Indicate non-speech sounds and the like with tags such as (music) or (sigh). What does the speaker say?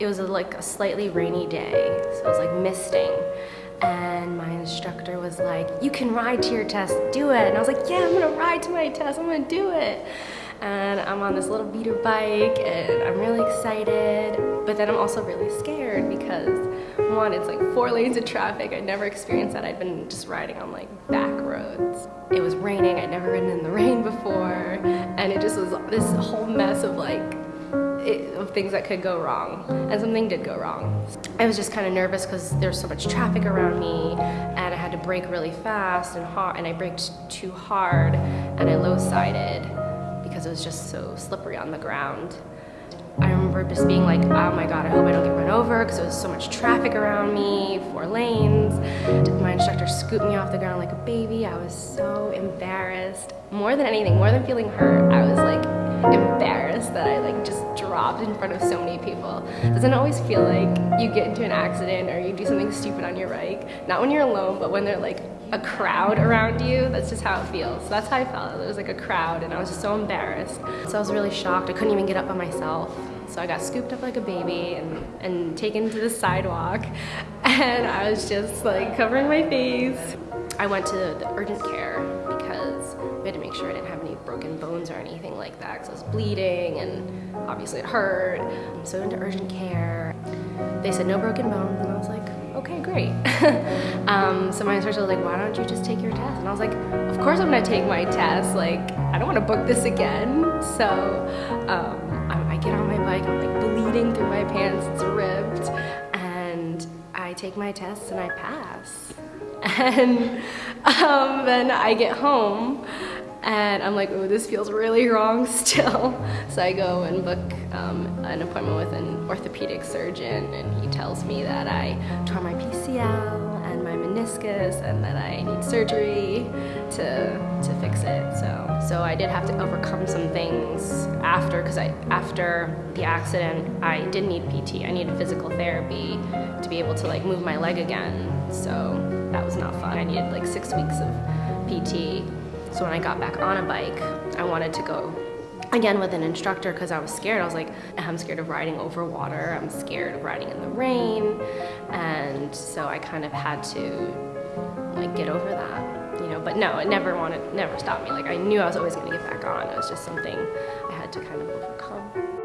it was a, like a slightly rainy day, so it was like misting. And my instructor was like, you can ride to your test, do it. And I was like, yeah, I'm gonna ride to my test, I'm gonna do it. And I'm on this little beater bike and I'm really excited, but then I'm also really scared because one, it's like four lanes of traffic. I'd never experienced that. I'd been just riding on like back roads. It was raining, I'd never ridden in the rain before. And it just was this whole mess of like it, of things that could go wrong and something did go wrong. I was just kind of nervous because there's so much traffic around me and I had to brake really fast and hard and I braked too hard and I low-sided because it was just so slippery on the ground. I remember just being like, oh my god, I hope I don't get run over because there was so much traffic around me, four lanes. My instructor scooped me off the ground like a baby. I was so embarrassed. More than anything, more than feeling hurt, I was like embarrassed dropped in front of so many people. Doesn't always feel like you get into an accident or you do something stupid on your bike. Not when you're alone, but when there's like a crowd around you. That's just how it feels. So that's how I felt. It was like a crowd and I was just so embarrassed. So I was really shocked. I couldn't even get up by myself. So I got scooped up like a baby and, and taken to the sidewalk (laughs) and I was just like covering my face. I went to the urgent care because we had to make sure I didn't have any broken bones or anything like that because I was bleeding and obviously it hurt. So I went to urgent care. They said no broken bones and I was like, okay, great. (laughs) um, so my instructor was like, why don't you just take your test? And I was like, of course I'm gonna take my test. Like, I don't wanna book this again. (laughs) So um, I, I get on my bike, I'm like bleeding through my pants, it's ripped. And I take my test and I pass. And um, then I get home and I'm like, oh, this feels really wrong still. (laughs) So I go and book um, an appointment with an orthopedic surgeon and he tells me that I tore my PCL and my meniscus and that I need surgery to, to fix I did have to overcome some things after, because I after the accident, I did need PT. I needed physical therapy to be able to like move my leg again. So that was not fun. I needed like six weeks of PT so when I got back on a bike, I wanted to go again with an instructor because I was scared. I was like, I'm scared of riding over water. I'm scared of riding in the rain. And so I kind of had to like get over that, you know, but no, it never wanted, never stopped me. Like I knew I was always gonna get back on. It was just something I had to kind of overcome.